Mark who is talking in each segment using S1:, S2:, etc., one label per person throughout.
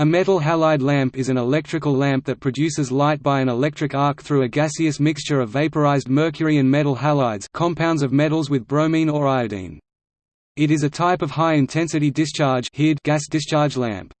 S1: A metal halide lamp is an electrical lamp that produces light by an electric arc through a gaseous mixture of vaporized mercury and metal halides compounds of metals with bromine or iodine. It is a type of high-intensity discharge gas discharge lamp.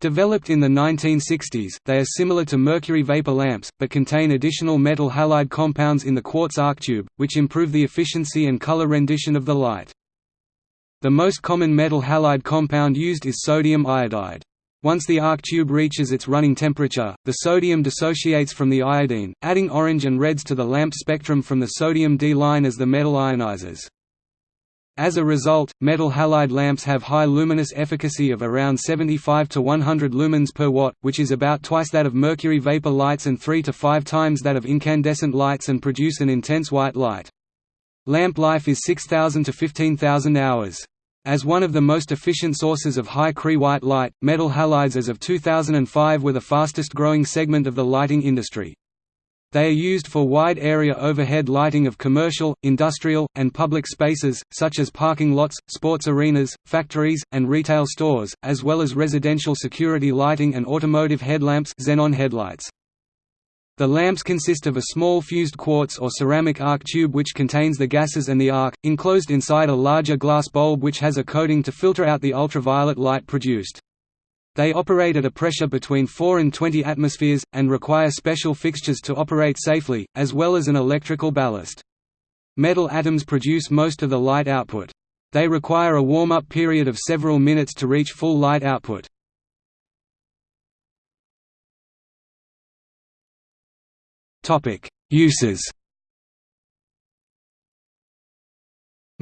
S1: Developed in the 1960s, they are similar to mercury vapor lamps, but contain additional metal halide compounds in the quartz arc tube, which improve the efficiency and color rendition of the light. The most common metal halide compound used is sodium iodide. Once the arc tube reaches its running temperature, the sodium dissociates from the iodine, adding orange and reds to the lamp spectrum from the sodium D line as the metal ionizes. As a result, metal halide lamps have high luminous efficacy of around 75 to 100 lumens per watt, which is about twice that of mercury vapor lights and 3 to 5 times that of incandescent lights and produce an intense white light. Lamp life is 6,000 to 15,000 hours. As one of the most efficient sources of high CRI white light, metal halides as of 2005 were the fastest growing segment of the lighting industry. They are used for wide area overhead lighting of commercial, industrial, and public spaces, such as parking lots, sports arenas, factories, and retail stores, as well as residential security lighting and automotive headlamps xenon headlights. The lamps consist of a small fused quartz or ceramic arc tube which contains the gases and the arc, enclosed inside a larger glass bulb which has a coating to filter out the ultraviolet light produced. They operate at a pressure between 4 and 20 atmospheres, and require special fixtures to operate safely, as well as an electrical ballast. Metal atoms produce most of the light output. They require a warm-up period of several minutes to reach full light output. Uses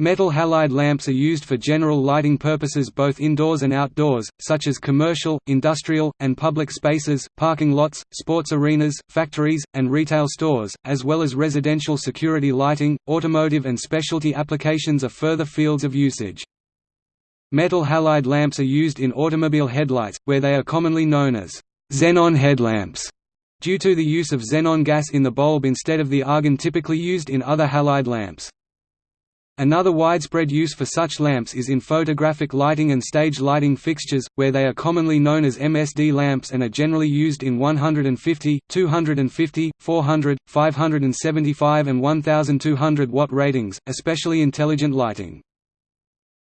S1: Metal halide lamps are used for general lighting purposes both indoors and outdoors, such as commercial, industrial, and public spaces, parking lots, sports arenas, factories, and retail stores, as well as residential security lighting, automotive and specialty applications are further fields of usage. Metal halide lamps are used in automobile headlights, where they are commonly known as xenon headlamps due to the use of xenon gas in the bulb instead of the argon typically used in other halide lamps. Another widespread use for such lamps is in photographic lighting and stage lighting fixtures, where they are commonly known as MSD lamps and are generally used in 150, 250, 400, 575 and 1200 watt ratings, especially intelligent lighting.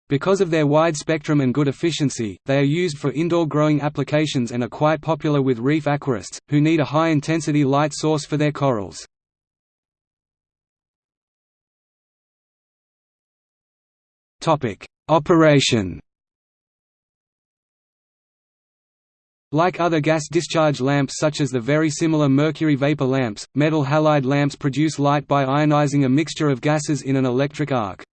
S1: Because of their wide spectrum and good efficiency, they are used for indoor growing applications and are quite popular with reef aquarists, who need a high-intensity light source for their corals. Operation Like other gas discharge lamps such as the very similar mercury vapor lamps, metal halide lamps produce light by ionizing a mixture of gases in an electric arc.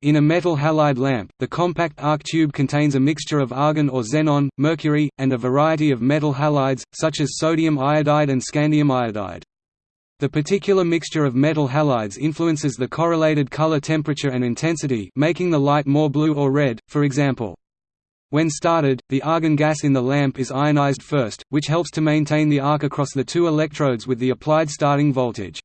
S1: In a metal halide lamp, the compact arc tube contains a mixture of argon or xenon, mercury, and a variety of metal halides, such as sodium iodide and scandium iodide. The particular mixture of metal halides influences the correlated color temperature and intensity making the light more blue or red, for example. When started, the argon gas in the lamp is ionized first, which helps to maintain the arc across the two electrodes with the applied starting voltage.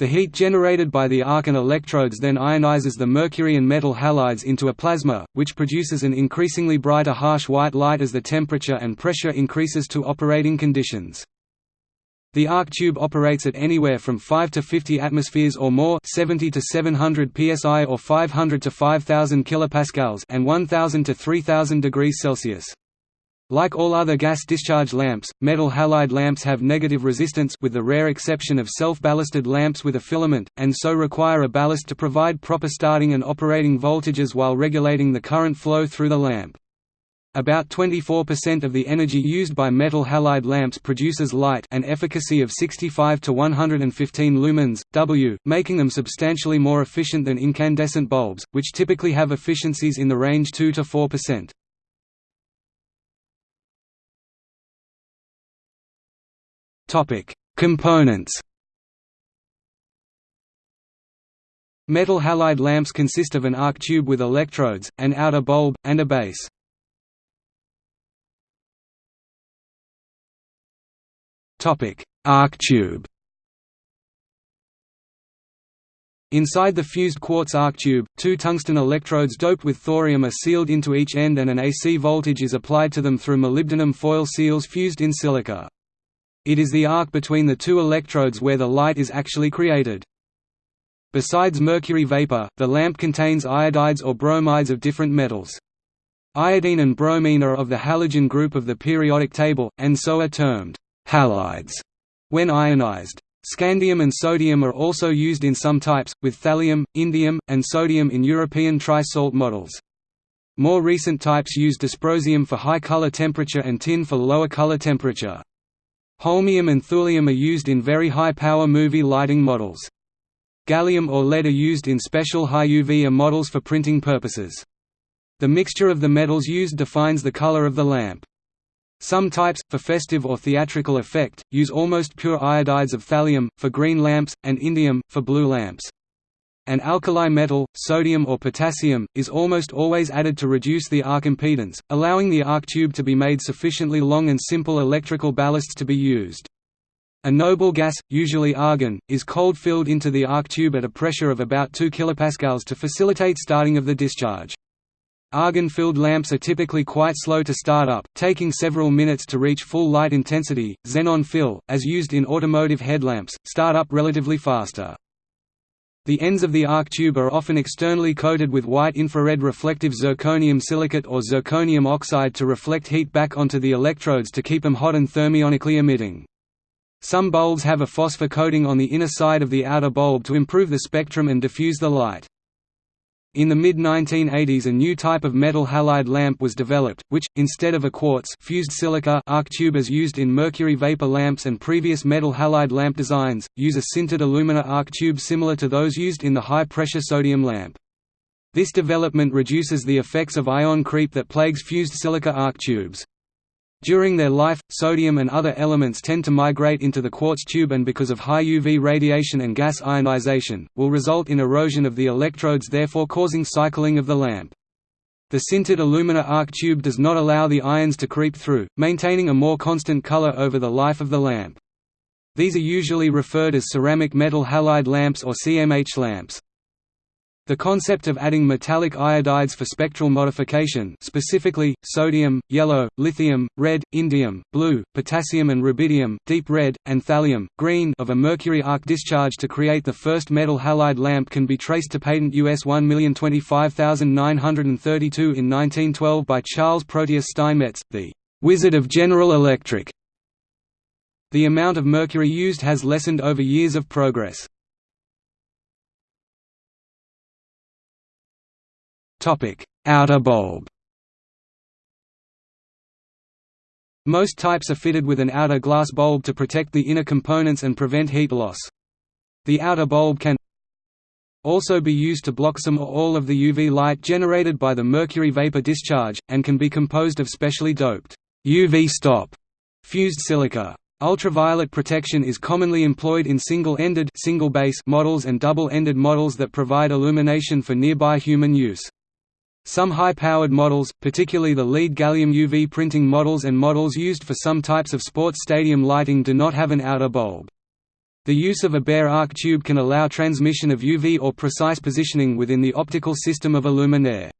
S1: The heat generated by the arc and electrodes then ionizes the mercury and metal halides into a plasma, which produces an increasingly brighter harsh white light as the temperature and pressure increases to operating conditions. The arc tube operates at anywhere from 5 to 50 atmospheres or more 70 to 700 psi or 500 to 5000 kilopascals and 1000 to 3000 degrees Celsius. Like all other gas discharge lamps, metal halide lamps have negative resistance with the rare exception of self-ballasted lamps with a filament, and so require a ballast to provide proper starting and operating voltages while regulating the current flow through the lamp. About 24% of the energy used by metal halide lamps produces light an efficacy of 65 to 115 lumens, W, making them substantially more efficient than incandescent bulbs, which typically have efficiencies in the range 2 to 4%. Topic: Components. Metal halide lamps consist of an arc tube with electrodes, an outer bulb, and a base. Topic: Arc tube. Inside the fused quartz arc tube, two tungsten electrodes doped with thorium are sealed into each end and an AC voltage is applied to them through molybdenum foil seals fused in silica. It is the arc between the two electrodes where the light is actually created. Besides mercury vapor, the lamp contains iodides or bromides of different metals. Iodine and bromine are of the halogen group of the periodic table, and so are termed halides when ionized. Scandium and sodium are also used in some types, with thallium, indium, and sodium in European tri-salt models. More recent types use dysprosium for high color temperature and tin for lower color temperature. Holmium and thulium are used in very high-power movie lighting models. Gallium or lead are used in special high UV models for printing purposes. The mixture of the metals used defines the color of the lamp. Some types, for festive or theatrical effect, use almost pure iodides of thallium, for green lamps, and indium, for blue lamps. An alkali metal, sodium or potassium, is almost always added to reduce the arc impedance, allowing the arc tube to be made sufficiently long and simple electrical ballasts to be used. A noble gas, usually argon, is cold-filled into the arc tube at a pressure of about 2 kPa to facilitate starting of the discharge. Argon-filled lamps are typically quite slow to start up, taking several minutes to reach full light intensity. Xenon fill, as used in automotive headlamps, start up relatively faster. The ends of the arc tube are often externally coated with white infrared reflective zirconium silicate or zirconium oxide to reflect heat back onto the electrodes to keep them hot and thermionically emitting. Some bulbs have a phosphor coating on the inner side of the outer bulb to improve the spectrum and diffuse the light. In the mid-1980s a new type of metal halide lamp was developed, which, instead of a quartz fused silica arc tube as used in mercury vapor lamps and previous metal halide lamp designs, use a sintered alumina arc tube similar to those used in the high-pressure sodium lamp. This development reduces the effects of ion creep that plagues fused silica arc tubes. During their life, sodium and other elements tend to migrate into the quartz tube and because of high UV radiation and gas ionization, will result in erosion of the electrodes therefore causing cycling of the lamp. The sintered alumina arc tube does not allow the ions to creep through, maintaining a more constant color over the life of the lamp. These are usually referred as ceramic metal halide lamps or CMH lamps. The concept of adding metallic iodides for spectral modification specifically, sodium, yellow, lithium, red, indium, blue, potassium and rubidium deep red, and thallium, green of a mercury arc discharge to create the first metal halide lamp can be traced to patent US 1025932 in 1912 by Charles Proteus Steinmetz, the «Wizard of General Electric». The amount of mercury used has lessened over years of progress. Topic: Outer bulb. Most types are fitted with an outer glass bulb to protect the inner components and prevent heat loss. The outer bulb can also be used to block some or all of the UV light generated by the mercury vapor discharge, and can be composed of specially doped UV stop fused silica. Ultraviolet protection is commonly employed in single-ended single models and double-ended models that provide illumination for nearby human use. Some high-powered models, particularly the lead gallium UV printing models and models used for some types of sports stadium lighting do not have an outer bulb. The use of a bare arc tube can allow transmission of UV or precise positioning within the optical system of a luminaire.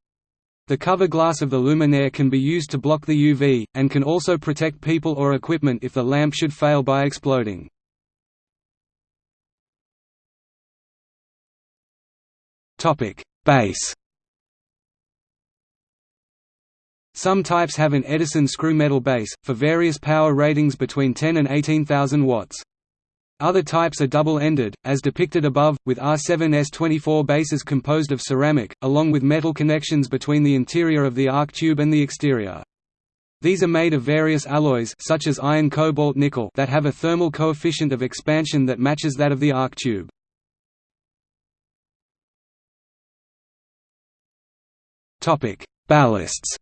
S1: The cover glass of the luminaire can be used to block the UV, and can also protect people or equipment if the lamp should fail by exploding. Base Some types have an Edison screw metal base, for various power ratings between 10 and 18,000 watts. Other types are double-ended, as depicted above, with R7S24 bases composed of ceramic, along with metal connections between the interior of the arc tube and the exterior. These are made of various alloys such as iron cobalt nickel that have a thermal coefficient of expansion that matches that of the arc tube. Ballasts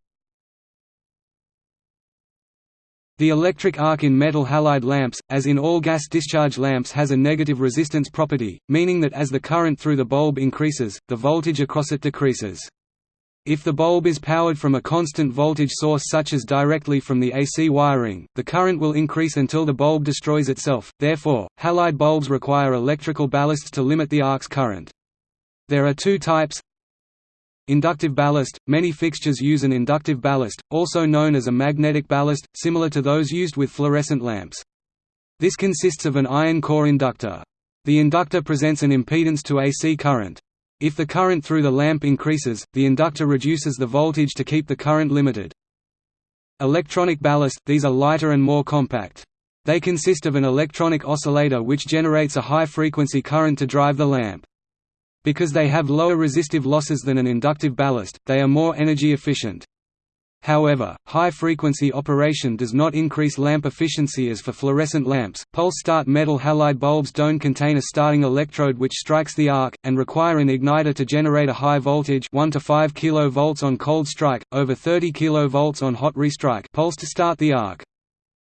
S1: The electric arc in metal halide lamps, as in all gas discharge lamps has a negative resistance property, meaning that as the current through the bulb increases, the voltage across it decreases. If the bulb is powered from a constant voltage source such as directly from the AC wiring, the current will increase until the bulb destroys itself, therefore, halide bulbs require electrical ballasts to limit the arc's current. There are two types Inductive ballast – Many fixtures use an inductive ballast, also known as a magnetic ballast, similar to those used with fluorescent lamps. This consists of an iron core inductor. The inductor presents an impedance to AC current. If the current through the lamp increases, the inductor reduces the voltage to keep the current limited. Electronic ballast – These are lighter and more compact. They consist of an electronic oscillator which generates a high-frequency current to drive the lamp. Because they have lower resistive losses than an inductive ballast, they are more energy efficient. However, high-frequency operation does not increase lamp efficiency as for fluorescent lamps. Pulse-start metal halide bulbs don't contain a starting electrode which strikes the arc, and require an igniter to generate a high voltage 1 to 5 kV on cold strike, over 30 kV on hot restrike pulse to start the arc.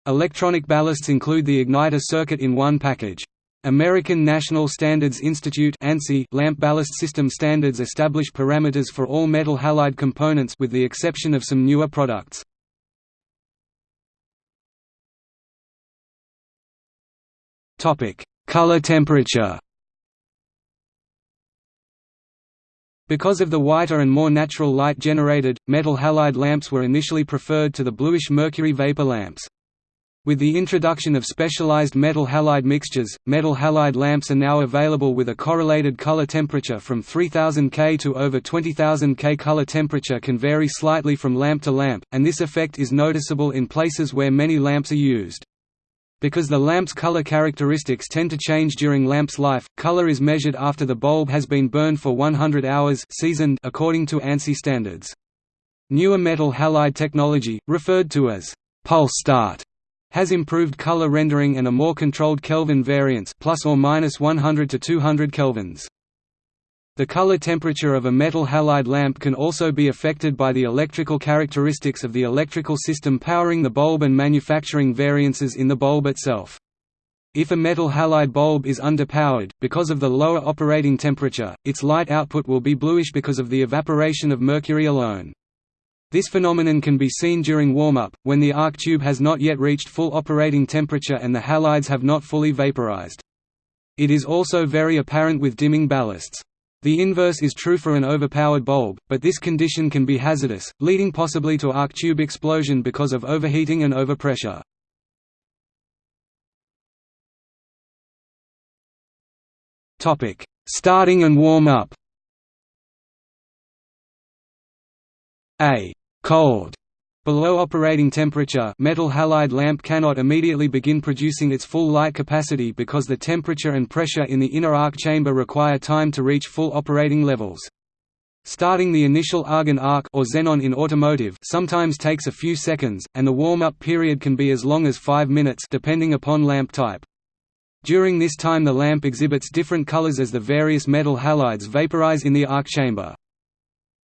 S1: Electronic ballasts include the igniter circuit in one package. American National Standards Institute lamp ballast system standards establish parameters for all metal halide components with the exception of some newer products. Color temperature Because of the whiter and more natural light generated, metal halide lamps were initially preferred to the bluish mercury vapor lamps. With the introduction of specialized metal halide mixtures, metal halide lamps are now available with a correlated color temperature from 3000 K to over 20000 K. Color temperature can vary slightly from lamp to lamp, and this effect is noticeable in places where many lamps are used. Because the lamp's color characteristics tend to change during lamp's life, color is measured after the bulb has been burned for 100 hours seasoned according to ANSI standards. Newer metal halide technology, referred to as pulse start has improved color rendering and a more controlled Kelvin variance plus or minus 100 to 200 kelvins. The color temperature of a metal halide lamp can also be affected by the electrical characteristics of the electrical system powering the bulb and manufacturing variances in the bulb itself. If a metal halide bulb is underpowered, because of the lower operating temperature, its light output will be bluish because of the evaporation of mercury alone. This phenomenon can be seen during warm-up, when the arc tube has not yet reached full operating temperature and the halides have not fully vaporized. It is also very apparent with dimming ballasts. The inverse is true for an overpowered bulb, but this condition can be hazardous, leading possibly to arc tube explosion because of overheating and overpressure. Starting and warm-up A cold Below operating temperature metal halide lamp cannot immediately begin producing its full light capacity because the temperature and pressure in the inner arc chamber require time to reach full operating levels. Starting the initial argon arc or xenon in automotive sometimes takes a few seconds, and the warm-up period can be as long as 5 minutes depending upon lamp type. During this time the lamp exhibits different colors as the various metal halides vaporize in the arc chamber.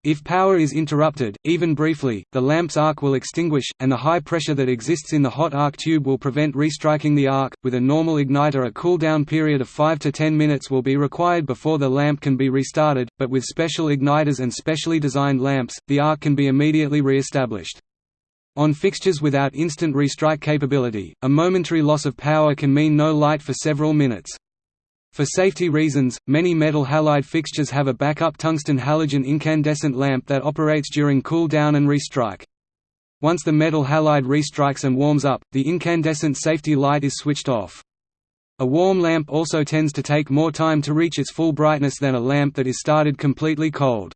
S1: If power is interrupted, even briefly, the lamp's arc will extinguish, and the high pressure that exists in the hot arc tube will prevent restriking the arc. With a normal igniter, a cool-down period of 5 to 10 minutes will be required before the lamp can be restarted, but with special igniters and specially designed lamps, the arc can be immediately re-established. On fixtures without instant restrike capability, a momentary loss of power can mean no light for several minutes. For safety reasons, many metal halide fixtures have a backup tungsten halogen incandescent lamp that operates during cool down and restrike. Once the metal halide restrikes and warms up, the incandescent safety light is switched off. A warm lamp also tends to take more time to reach its full brightness than a lamp that is started completely cold.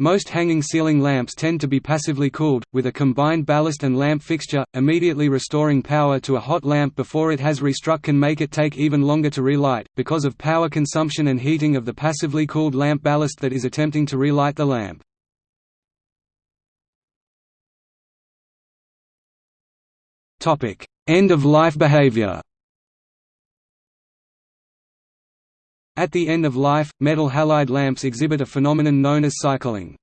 S1: Most hanging ceiling lamps tend to be passively cooled, with a combined ballast and lamp fixture, immediately restoring power to a hot lamp before it has restruck can make it take even longer to relight, because of power consumption and heating of the passively cooled lamp ballast that is attempting to relight the lamp. End-of-life behavior At the end of life, metal halide lamps exhibit a phenomenon known as cycling.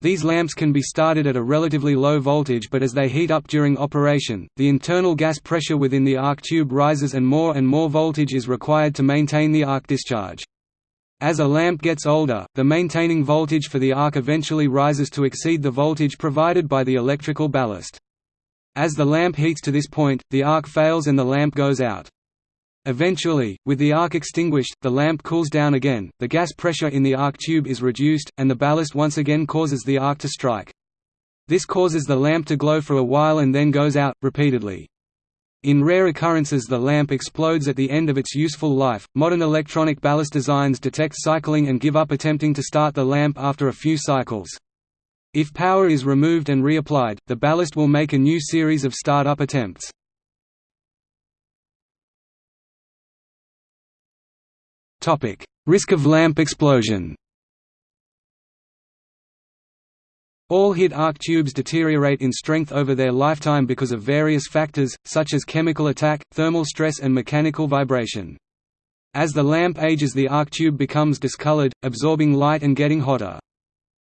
S1: These lamps can be started at a relatively low voltage but as they heat up during operation, the internal gas pressure within the arc tube rises and more and more voltage is required to maintain the arc discharge. As a lamp gets older, the maintaining voltage for the arc eventually rises to exceed the voltage provided by the electrical ballast. As the lamp heats to this point, the arc fails and the lamp goes out. Eventually, with the arc extinguished, the lamp cools down again, the gas pressure in the arc tube is reduced, and the ballast once again causes the arc to strike. This causes the lamp to glow for a while and then goes out, repeatedly. In rare occurrences the lamp explodes at the end of its useful life. Modern electronic ballast designs detect cycling and give up attempting to start the lamp after a few cycles. If power is removed and reapplied, the ballast will make a new series of start-up attempts. Topic: Risk of lamp explosion. All HID arc tubes deteriorate in strength over their lifetime because of various factors, such as chemical attack, thermal stress and mechanical vibration. As the lamp ages the arc tube becomes discolored, absorbing light and getting hotter.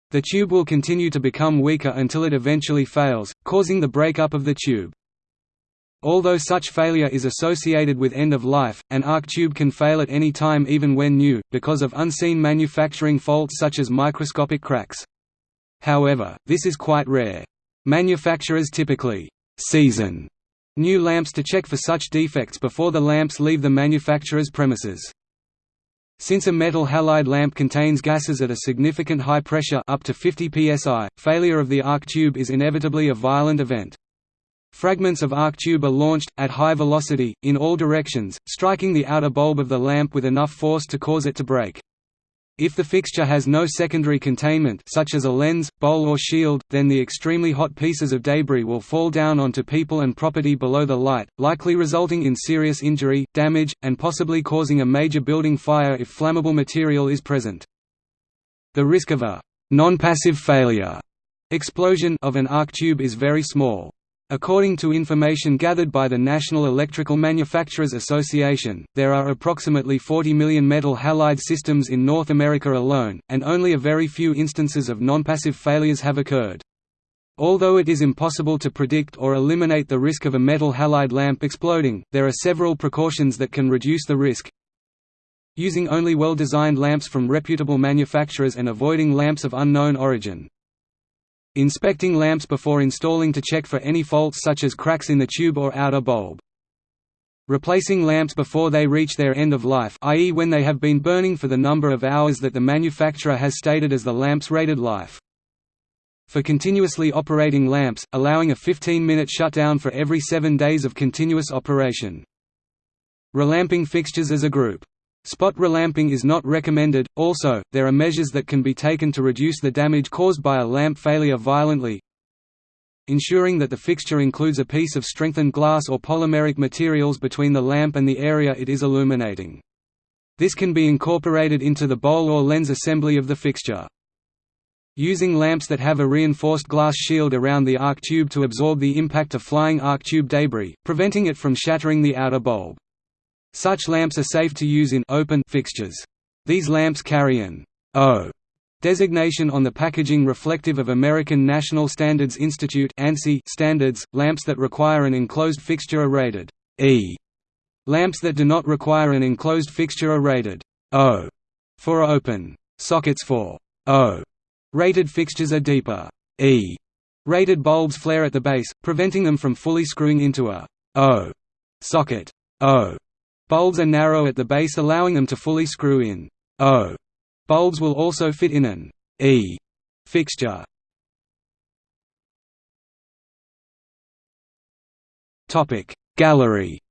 S1: The tube will continue to become weaker until it eventually fails, causing the breakup of the tube. Although such failure is associated with end of life, an arc tube can fail at any time even when new, because of unseen manufacturing faults such as microscopic cracks. However, this is quite rare. Manufacturers typically «season» new lamps to check for such defects before the lamps leave the manufacturer's premises. Since a metal halide lamp contains gases at a significant high pressure up to 50 psi, failure of the arc tube is inevitably a violent event. Fragments of arc tube are launched, at high velocity, in all directions, striking the outer bulb of the lamp with enough force to cause it to break. If the fixture has no secondary containment such as a lens, bowl or shield, then the extremely hot pieces of debris will fall down onto people and property below the light, likely resulting in serious injury, damage, and possibly causing a major building fire if flammable material is present. The risk of a non-passive failure explosion of an arc tube is very small. According to information gathered by the National Electrical Manufacturers Association, there are approximately 40 million metal halide systems in North America alone, and only a very few instances of non-passive failures have occurred. Although it is impossible to predict or eliminate the risk of a metal halide lamp exploding, there are several precautions that can reduce the risk. Using only well-designed lamps from reputable manufacturers and avoiding lamps of unknown origin. Inspecting lamps before installing to check for any faults such as cracks in the tube or outer bulb. Replacing lamps before they reach their end of life i.e. when they have been burning for the number of hours that the manufacturer has stated as the lamp's rated life. For continuously operating lamps, allowing a 15-minute shutdown for every 7 days of continuous operation. Relamping fixtures as a group Spot relamping is not recommended. Also, there are measures that can be taken to reduce the damage caused by a lamp failure violently. Ensuring that the fixture includes a piece of strengthened glass or polymeric materials between the lamp and the area it is illuminating. This can be incorporated into the bowl or lens assembly of the fixture. Using lamps that have a reinforced glass shield around the arc tube to absorb the impact of flying arc tube debris, preventing it from shattering the outer bulb. Such lamps are safe to use in open fixtures. These lamps carry an O designation on the packaging reflective of American National Standards Institute standards. Lamps that require an enclosed fixture are rated E. Lamps that do not require an enclosed fixture are rated O for open. Sockets for O rated fixtures are deeper E. Rated bulbs flare at the base, preventing them from fully screwing into a O socket. O Bulbs are narrow at the base allowing them to fully screw in. O. Bulbs will also fit in an E fixture. Topic. Gallery.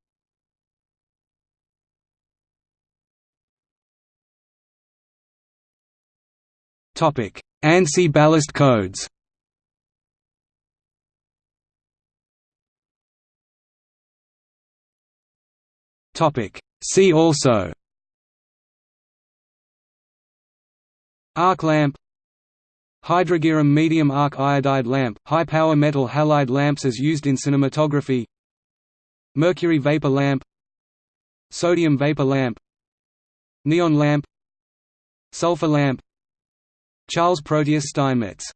S1: Topic. ANSI ballast codes Topic. See also. Arc lamp. Hydrargyrum medium arc iodide lamp – high-power metal halide lamps as used in cinematography. Mercury vapor lamp. Sodium vapor lamp. Neon lamp. Sulfur lamp. Charles Proteus Steinmetz